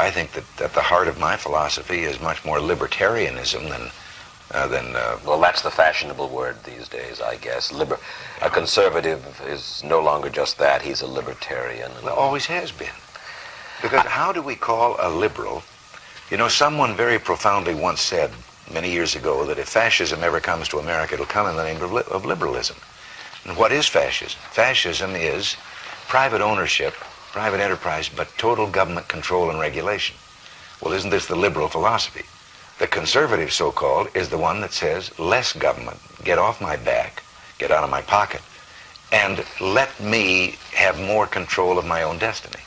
I think that at the heart of my philosophy is much more libertarianism than uh, than. Uh, well, that's the fashionable word these days, I guess. Liber- a conservative is no longer just that; he's a libertarian. Well, always has been. Because how do we call a liberal? You know, someone very profoundly once said many years ago that if fascism ever comes to America, it'll come in the name of, li- of liberalism. And what is fascism? Fascism is private ownership, private enterprise, but total government control and regulation. Well, isn't this the liberal philosophy? The conservative, so-called, is the one that says less government, get off my back, get out of my pocket, and let me have more control of my own destiny.